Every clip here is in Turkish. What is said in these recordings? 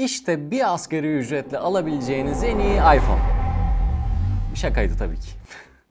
İşte bir asgari ücretle alabileceğiniz en iyi iPhone. Şakaydı tabii ki.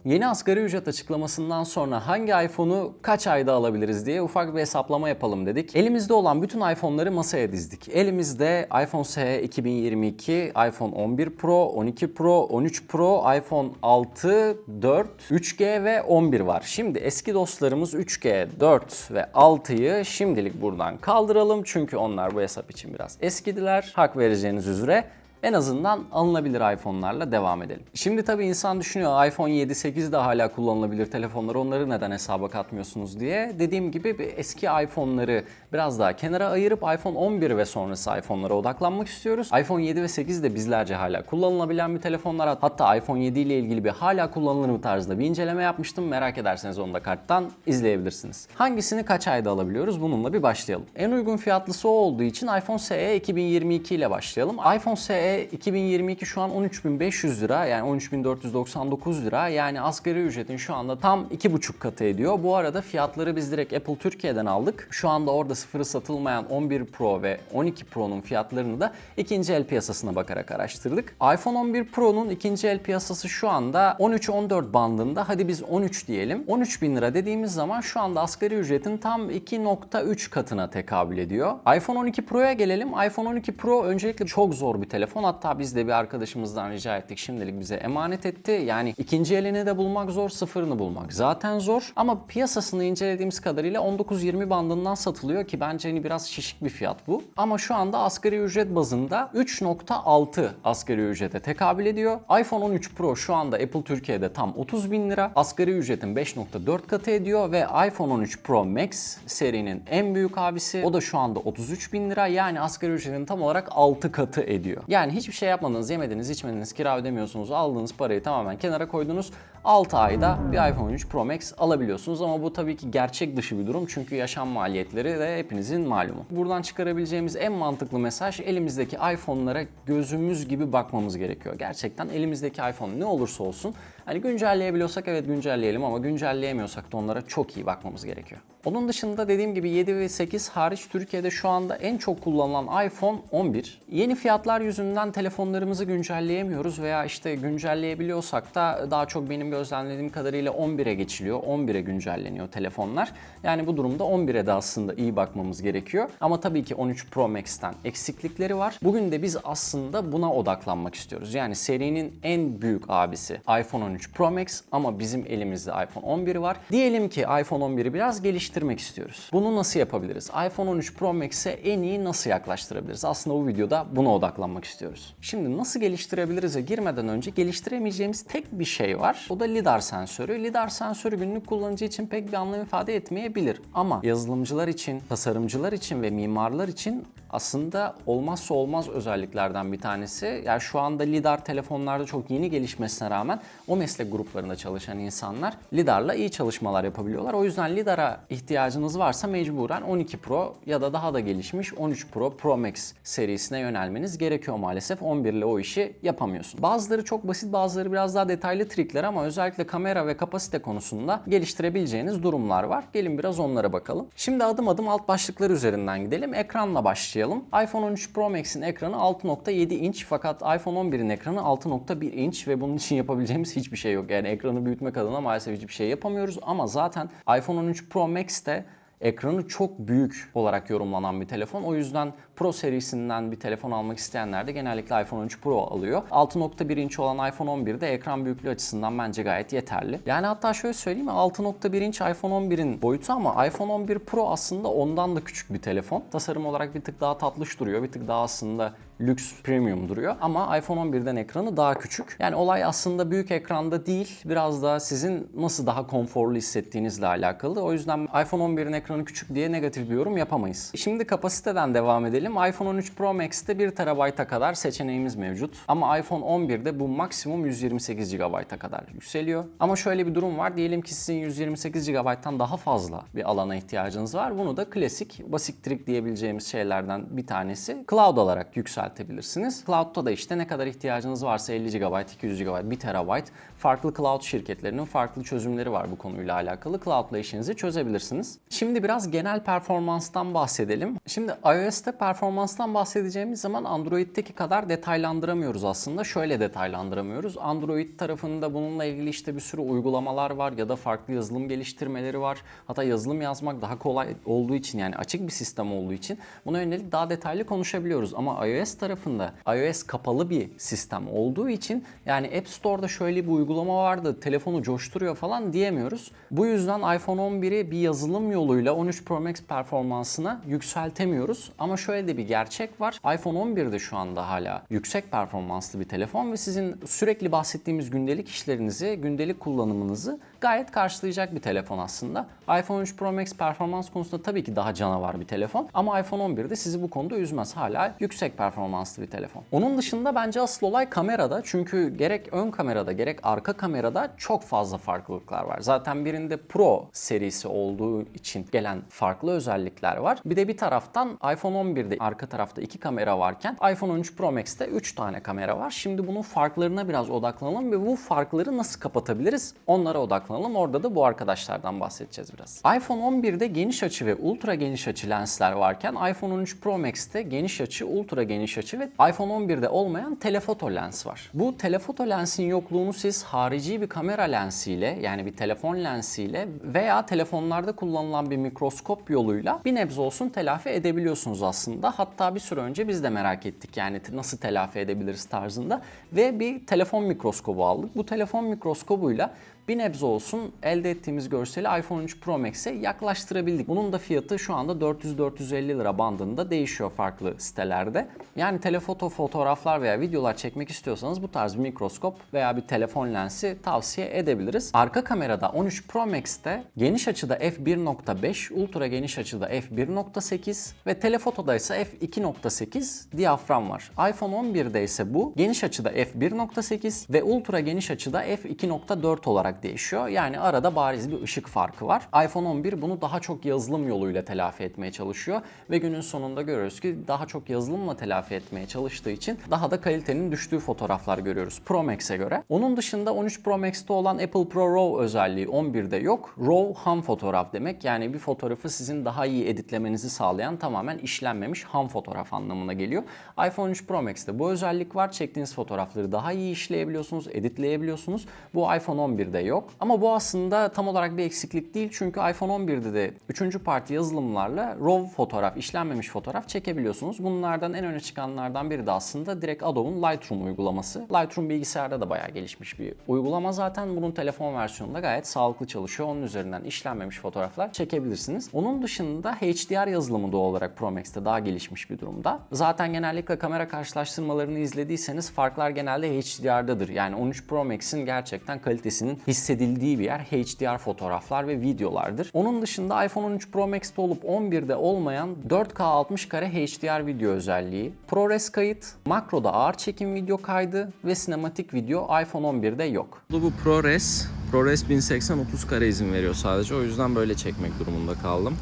Yeni asgari ücret açıklamasından sonra hangi iPhone'u kaç ayda alabiliriz diye ufak bir hesaplama yapalım dedik. Elimizde olan bütün iPhone'ları masaya dizdik. Elimizde iPhone SE 2022, iPhone 11 Pro, 12 Pro, 13 Pro, iPhone 6, 4, 3G ve 11 var. Şimdi eski dostlarımız 3G, 4 ve 6'yı şimdilik buradan kaldıralım. Çünkü onlar bu hesap için biraz eskidiler. Hak vereceğiniz üzere. En azından alınabilir iPhone'larla devam edelim. Şimdi tabii insan düşünüyor iPhone 7, 8 de hala kullanılabilir telefonlar. Onları neden hesaba katmıyorsunuz diye. Dediğim gibi bir eski iPhone'ları biraz daha kenara ayırıp iPhone 11 ve sonrası iPhone'lara odaklanmak istiyoruz. iPhone 7 ve 8 de bizlerce hala kullanılabilen bir telefonlar. Hatta iPhone 7 ile ilgili bir hala kullanılır mı tarzda bir inceleme yapmıştım. Merak ederseniz onu da karttan izleyebilirsiniz. Hangisini kaç ayda alabiliyoruz? Bununla bir başlayalım. En uygun fiyatlısı o olduğu için iPhone SE 2022 ile başlayalım. iPhone SE 2022 şu an 13.500 lira yani 13.499 lira yani asgari ücretin şu anda tam 2,5 katı ediyor. Bu arada fiyatları biz direkt Apple Türkiye'den aldık. Şu anda orada sıfırı satılmayan 11 Pro ve 12 Pro'nun fiyatlarını da ikinci el piyasasına bakarak araştırdık. iPhone 11 Pro'nun ikinci el piyasası şu anda 13-14 bandında. Hadi biz 13 diyelim. 13 bin lira dediğimiz zaman şu anda asgari ücretin tam 2.3 katına tekabül ediyor. iPhone 12 Pro'ya gelelim. iPhone 12 Pro öncelikle çok zor bir telefon. Hatta biz de bir arkadaşımızdan rica ettik. Şimdilik bize emanet etti. Yani ikinci elini de bulmak zor, sıfırını bulmak zaten zor. Ama piyasasını incelediğimiz kadarıyla 19-20 bandından satılıyor ki bence hani biraz şişik bir fiyat bu. Ama şu anda asgari ücret bazında 3.6 asgari ücrete tekabül ediyor. iPhone 13 Pro şu anda Apple Türkiye'de tam 30 bin lira. Asgari ücretin 5.4 katı ediyor ve iPhone 13 Pro Max serinin en büyük abisi. O da şu anda 33 bin lira. Yani asgari ücretin tam olarak 6 katı ediyor. Yani hiçbir şey yapmadınız, yemediniz, içmediniz, kira ödemiyorsunuz, aldığınız parayı tamamen kenara koydunuz. 6 ayda bir iPhone 13 Pro Max alabiliyorsunuz ama bu tabii ki gerçek dışı bir durum çünkü yaşam maliyetleri de hepinizin malumu. Buradan çıkarabileceğimiz en mantıklı mesaj elimizdeki iPhone'lara gözümüz gibi bakmamız gerekiyor. Gerçekten elimizdeki iPhone ne olursa olsun hani güncelleyebiliyorsak evet güncelleyelim ama güncelleyemiyorsak da onlara çok iyi bakmamız gerekiyor. Onun dışında dediğim gibi 7 ve 8 hariç Türkiye'de şu anda en çok kullanılan iPhone 11. Yeni fiyatlar yüzünden telefonlarımızı güncelleyemiyoruz veya işte güncelleyebiliyorsak da daha çok benim gözlemlediğim kadarıyla 11'e geçiliyor. 11'e güncelleniyor telefonlar. Yani bu durumda 11'e de aslında iyi bakmamız gerekiyor. Ama tabii ki 13 Pro Max'ten eksiklikleri var. Bugün de biz aslında buna odaklanmak istiyoruz. Yani serinin en büyük abisi iPhone 13 Pro Max ama bizim elimizde iPhone 11 var. Diyelim ki iPhone 11'i biraz geliştirmek istiyoruz. Bunu nasıl yapabiliriz? iPhone 13 Pro Max'e en iyi nasıl yaklaştırabiliriz? Aslında bu videoda buna odaklanmak istiyoruz. Şimdi nasıl geliştirebiliriz'e girmeden önce geliştiremeyeceğimiz tek bir şey var. O da lidar sensörü. Lidar sensörü günlük kullanıcı için pek bir anlam ifade etmeyebilir. Ama yazılımcılar için, tasarımcılar için ve mimarlar için aslında olmazsa olmaz özelliklerden bir tanesi. Yani şu anda lidar telefonlarda çok yeni gelişmesine rağmen o meslek gruplarında çalışan insanlar lidarla iyi çalışmalar yapabiliyorlar. O yüzden lidara ihtiyacınız varsa mecburen 12 Pro ya da daha da gelişmiş 13 Pro Pro Max serisine yönelmeniz gerekiyor maalesef. 11 ile o işi yapamıyorsun. Bazıları çok basit, bazıları biraz daha detaylı trikler ama özellikle kamera ve kapasite konusunda geliştirebileceğiniz durumlar var. Gelin biraz onlara bakalım. Şimdi adım adım alt başlıklar üzerinden gidelim. Ekranla başlayalım. iPhone 13 Pro Max'in ekranı 6.7 inç fakat iPhone 11'in ekranı 6.1 inç ve bunun için yapabileceğimiz hiçbir şey yok. Yani ekranı büyütmek adına maalesef hiçbir şey yapamıyoruz ama zaten iPhone 13 Pro Max'te ekranı çok büyük olarak yorumlanan bir telefon. O yüzden Pro serisinden bir telefon almak isteyenler de genellikle iPhone 13 Pro alıyor. 6.1 inç olan iPhone 11'de ekran büyüklüğü açısından bence gayet yeterli. Yani hatta şöyle söyleyeyim mi 6.1 inç iPhone 11'in boyutu ama iPhone 11 Pro aslında ondan da küçük bir telefon. Tasarım olarak bir tık daha tatlış duruyor. Bir tık daha aslında lüks premium duruyor ama iPhone 11'den ekranı daha küçük. Yani olay aslında büyük ekranda değil biraz da sizin nasıl daha konforlu hissettiğinizle alakalı. O yüzden iPhone 11'in ekranı küçük diye negatif bir yorum yapamayız. Şimdi kapasiteden devam edelim. iPhone 13 Pro Max'te 1 TB'a kadar seçeneğimiz mevcut. Ama iPhone 11'de bu maksimum 128 GB'a kadar yükseliyor. Ama şöyle bir durum var. Diyelim ki sizin 128 GB'tan daha fazla bir alana ihtiyacınız var. Bunu da klasik, basit trik diyebileceğimiz şeylerden bir tanesi cloud olarak yükseltebilirsiniz. Cloud'da da işte ne kadar ihtiyacınız varsa 50 GB, 200 GB, 1 TB farklı cloud şirketlerinin farklı çözümleri var bu konuyla alakalı. Cloud'la işinizi çözebilirsiniz. Şimdi biraz genel performanstan bahsedelim. Şimdi iOS'te performans performanstan bahsedeceğimiz zaman Android'teki kadar detaylandıramıyoruz aslında. Şöyle detaylandıramıyoruz. Android tarafında bununla ilgili işte bir sürü uygulamalar var ya da farklı yazılım geliştirmeleri var. Hatta yazılım yazmak daha kolay olduğu için yani açık bir sistem olduğu için buna yönelik daha detaylı konuşabiliyoruz. Ama iOS tarafında iOS kapalı bir sistem olduğu için yani App Store'da şöyle bir uygulama vardı telefonu coşturuyor falan diyemiyoruz. Bu yüzden iPhone 11'i bir yazılım yoluyla 13 Pro Max performansına yükseltemiyoruz. Ama şöyle de bir gerçek var. iPhone 11'de şu anda hala yüksek performanslı bir telefon ve sizin sürekli bahsettiğimiz gündelik işlerinizi, gündelik kullanımınızı gayet karşılayacak bir telefon aslında. iPhone 13 Pro Max performans konusunda tabii ki daha canavar bir telefon ama iPhone 11'de sizi bu konuda üzmez. Hala yüksek performanslı bir telefon. Onun dışında bence asıl olay kamerada çünkü gerek ön kamerada gerek arka kamerada çok fazla farklılıklar var. Zaten birinde Pro serisi olduğu için gelen farklı özellikler var. Bir de bir taraftan iPhone 11'de arka tarafta iki kamera varken iPhone 13 Pro Max'te 3 tane kamera var. Şimdi bunun farklarına biraz odaklanalım ve bu farkları nasıl kapatabiliriz onlara odaklanalım. Orada da bu arkadaşlardan bahsedeceğiz biraz. iPhone 11'de geniş açı ve ultra geniş açı lensler varken iPhone 13 Pro Max'te geniş açı, ultra geniş açı ve iPhone 11'de olmayan telefoto lens var. Bu telefoto lensin yokluğunu siz harici bir kamera lensiyle yani bir telefon lensiyle veya telefonlarda kullanılan bir mikroskop yoluyla bir nebze olsun telafi edebiliyorsunuz aslında. Hatta bir süre önce biz de merak ettik yani nasıl telafi edebiliriz tarzında ve bir telefon mikroskobu aldık. Bu telefon mikroskobuyla bir nebze olsun elde ettiğimiz görseli iPhone 13 Pro Max'e yaklaştırabildik. Bunun da fiyatı şu anda 400-450 lira bandında değişiyor farklı sitelerde. Yani telefoto fotoğraflar veya videolar çekmek istiyorsanız bu tarz bir mikroskop veya bir telefon lensi tavsiye edebiliriz. Arka kamerada 13 Pro Max'te geniş açıda f1.5, ultra geniş açıda f1.8 ve telefotoda ise f2.8 diyafram var. iPhone 11'de ise bu geniş açıda f1.8 ve ultra geniş açıda f2.4 olarak değişiyor. Yani arada bariz bir ışık farkı var. iPhone 11 bunu daha çok yazılım yoluyla telafi etmeye çalışıyor ve günün sonunda görüyoruz ki daha çok yazılımla telafi etmeye çalıştığı için daha da kalitenin düştüğü fotoğraflar görüyoruz Pro Max'e göre. Onun dışında 13 Pro Max'te olan Apple Pro RAW özelliği 11'de yok. RAW ham fotoğraf demek. Yani bir fotoğrafı sizin daha iyi editlemenizi sağlayan tamamen işlenmemiş ham fotoğraf anlamına geliyor. iPhone 13 Pro Max'te bu özellik var. Çektiğiniz fotoğrafları daha iyi işleyebiliyorsunuz, editleyebiliyorsunuz. Bu iPhone 11'de yok. Ama bu aslında tam olarak bir eksiklik değil. Çünkü iPhone 11'de de 3. parti yazılımlarla RAW fotoğraf, işlenmemiş fotoğraf çekebiliyorsunuz. Bunlardan en öne çıkanlardan biri de aslında direkt Adobe'un Lightroom uygulaması. Lightroom bilgisayarda da bayağı gelişmiş bir uygulama zaten. Bunun telefon versiyonunda gayet sağlıklı çalışıyor. Onun üzerinden işlenmemiş fotoğraflar çekebilirsiniz. Onun dışında HDR yazılımı doğal olarak Pro Max'te daha gelişmiş bir durumda. Zaten genellikle kamera karşılaştırmalarını izlediyseniz farklar genelde HDR'dadır. Yani 13 Pro Max'in gerçekten kalitesinin hissedildiği bir yer HDR fotoğraflar ve videolardır. Onun dışında iPhone 13 Pro Max'te olup 11'de olmayan 4K 60 kare HDR video özelliği, ProRes kayıt, makroda ağır çekim video kaydı ve sinematik video iPhone 11'de yok. Bu ProRes, ProRes 1080 30 kare izin veriyor sadece. O yüzden böyle çekmek durumunda kaldım.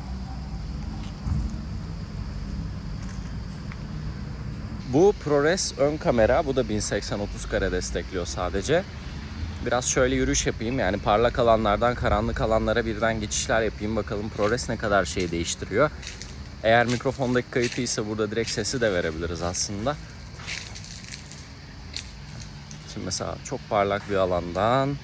Bu ProRes ön kamera. Bu da 1080-30 kare destekliyor sadece. Biraz şöyle yürüyüş yapayım. Yani parlak alanlardan karanlık alanlara birden geçişler yapayım. Bakalım ProRes ne kadar şey değiştiriyor. Eğer mikrofondaki kayıtı ise burada direkt sesi de verebiliriz aslında. Şimdi mesela çok parlak bir alandan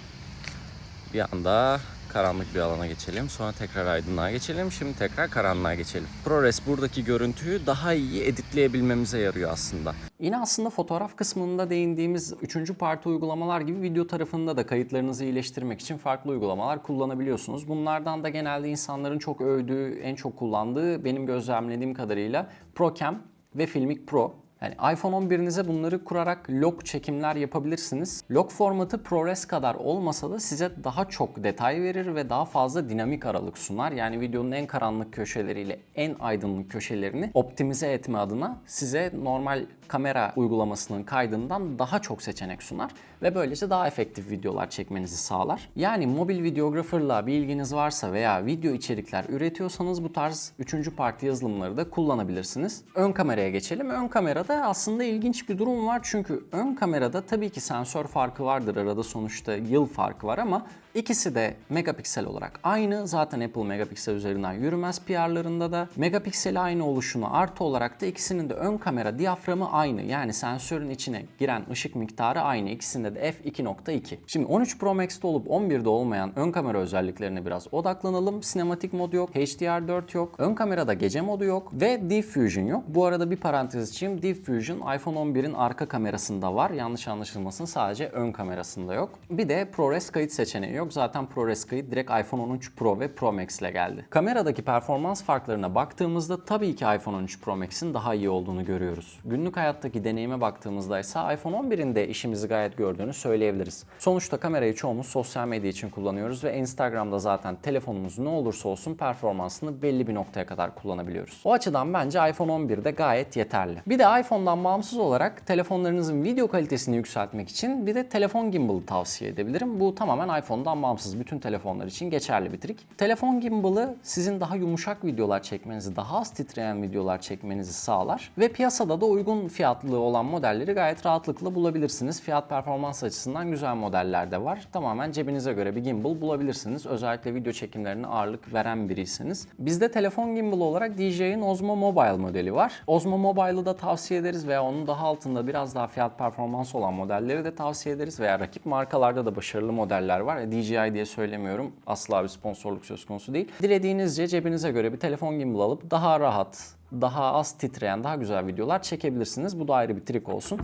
bir anda karanlık bir alana geçelim. Sonra tekrar aydınlığa geçelim. Şimdi tekrar karanlığa geçelim. ProRes buradaki görüntüyü daha iyi editleyebilmemize yarıyor aslında. Yine aslında fotoğraf kısmında değindiğimiz üçüncü parti uygulamalar gibi video tarafında da kayıtlarınızı iyileştirmek için farklı uygulamalar kullanabiliyorsunuz. Bunlardan da genelde insanların çok övdüğü, en çok kullandığı benim gözlemlediğim kadarıyla ProCam ve Filmic Pro. Yani iPhone 11'inize bunları kurarak log çekimler yapabilirsiniz. Log formatı ProRes kadar olmasa da size daha çok detay verir ve daha fazla dinamik aralık sunar. Yani videonun en karanlık köşeleriyle en aydınlık köşelerini optimize etme adına size normal kamera uygulamasının kaydından daha çok seçenek sunar ve böylece daha efektif videolar çekmenizi sağlar. Yani mobil videographer'la bir ilginiz varsa veya video içerikler üretiyorsanız bu tarz üçüncü parti yazılımları da kullanabilirsiniz. Ön kameraya geçelim. Ön kamerada Burada aslında ilginç bir durum var çünkü ön kamerada tabii ki sensör farkı vardır arada sonuçta yıl farkı var ama ikisi de megapiksel olarak aynı. Zaten Apple megapiksel üzerinden yürümez PR'larında da. Megapikseli aynı oluşunu artı olarak da ikisinin de ön kamera diyaframı aynı. Yani sensörün içine giren ışık miktarı aynı. İkisinde de f2.2. Şimdi 13 Pro Max'te olup 11'de olmayan ön kamera özelliklerine biraz odaklanalım. Sinematik mod yok, HDR4 yok, ön kamerada gece modu yok ve Deep Fusion yok. Bu arada bir parantez içeyim. Fusion iPhone 11'in arka kamerasında var. Yanlış anlaşılmasın sadece ön kamerasında yok. Bir de ProRes kayıt seçeneği yok. Zaten ProRes kayıt direkt iPhone 13 Pro ve Pro Max ile geldi. Kameradaki performans farklarına baktığımızda tabii ki iPhone 13 Pro Max'in daha iyi olduğunu görüyoruz. Günlük hayattaki deneyime baktığımızda ise iPhone 11'in de işimizi gayet gördüğünü söyleyebiliriz. Sonuçta kamerayı çoğumuz sosyal medya için kullanıyoruz ve Instagram'da zaten telefonumuz ne olursa olsun performansını belli bir noktaya kadar kullanabiliyoruz. O açıdan bence iPhone 11'de gayet yeterli. Bir de iPhone'dan bağımsız olarak telefonlarınızın video kalitesini yükseltmek için bir de telefon gimbal'ı tavsiye edebilirim. Bu tamamen iPhone'dan bağımsız bütün telefonlar için geçerli bir trik. Telefon gimbal'ı sizin daha yumuşak videolar çekmenizi, daha az titreyen videolar çekmenizi sağlar ve piyasada da uygun fiyatlı olan modelleri gayet rahatlıkla bulabilirsiniz. Fiyat performans açısından güzel modeller de var. Tamamen cebinize göre bir gimbal bulabilirsiniz. Özellikle video çekimlerine ağırlık veren biriyseniz. Bizde telefon gimbal olarak DJI'nin Osmo Mobile modeli var. Osmo Mobile'ı da tavsiye ederiz veya onun daha altında biraz daha fiyat performans olan modelleri de tavsiye ederiz veya rakip markalarda da başarılı modeller var. E, DJI diye söylemiyorum. Asla bir sponsorluk söz konusu değil. Dilediğinizce cebinize göre bir telefon gimbal alıp daha rahat, daha az titreyen, daha güzel videolar çekebilirsiniz. Bu da ayrı bir trik olsun.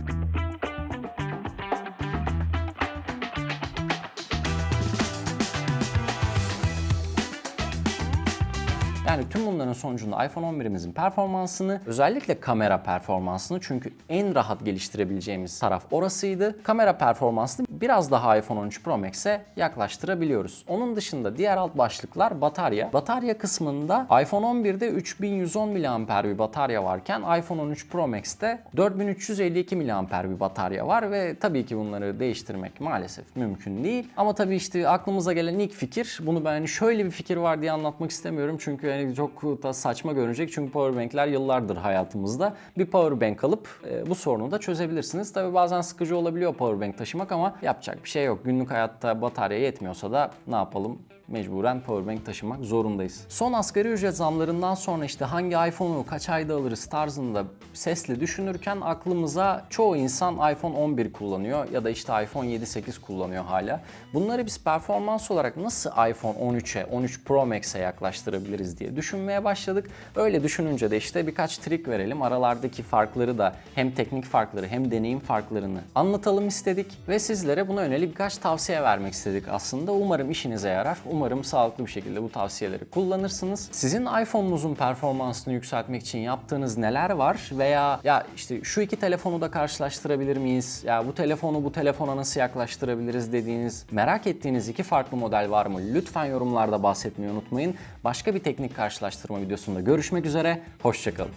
Yani tüm bunların sonucunda iPhone 11'imizin performansını, özellikle kamera performansını çünkü en rahat geliştirebileceğimiz taraf orasıydı. Kamera performansını biraz daha iPhone 13 Pro Max'e yaklaştırabiliyoruz. Onun dışında diğer alt başlıklar batarya. Batarya kısmında iPhone 11'de 3110 mAh bir batarya varken iPhone 13 Pro Max'te 4352 mAh bir batarya var ve tabii ki bunları değiştirmek maalesef mümkün değil. Ama tabii işte aklımıza gelen ilk fikir, bunu ben hani şöyle bir fikir var diye anlatmak istemiyorum çünkü yani çok da saçma görünecek çünkü powerbankler yıllardır hayatımızda. Bir powerbank alıp e, bu sorunu da çözebilirsiniz. Tabii bazen sıkıcı olabiliyor powerbank taşımak ama yapacak bir şey yok. Günlük hayatta batarya yetmiyorsa da ne yapalım? Mecburen powerbank taşımak zorundayız. Son asgari ücret zamlarından sonra işte hangi iPhone'u kaç ayda alırız tarzında sesli düşünürken aklımıza çoğu insan iPhone 11 kullanıyor ya da işte iPhone 7-8 kullanıyor hala. Bunları biz performans olarak nasıl iPhone 13'e, 13 Pro Max'e yaklaştırabiliriz diye düşünmeye başladık. Öyle düşününce de işte birkaç trik verelim. Aralardaki farkları da hem teknik farkları hem deneyim farklarını anlatalım istedik ve sizlere buna yönelik birkaç tavsiye vermek istedik aslında. Umarım işinize yarar. Umarım sağlıklı bir şekilde bu tavsiyeleri kullanırsınız. Sizin iPhone'unuzun performansını yükseltmek için yaptığınız neler var veya ya işte şu iki telefonu da karşılaştırabilir miyiz? Ya bu telefonu bu telefona nasıl yaklaştırabiliriz dediğiniz, merak ettiğiniz iki farklı model var mı? Lütfen yorumlarda bahsetmeyi unutmayın. Başka bir teknik karşılaştırma videosunda görüşmek üzere. Hoşçakalın.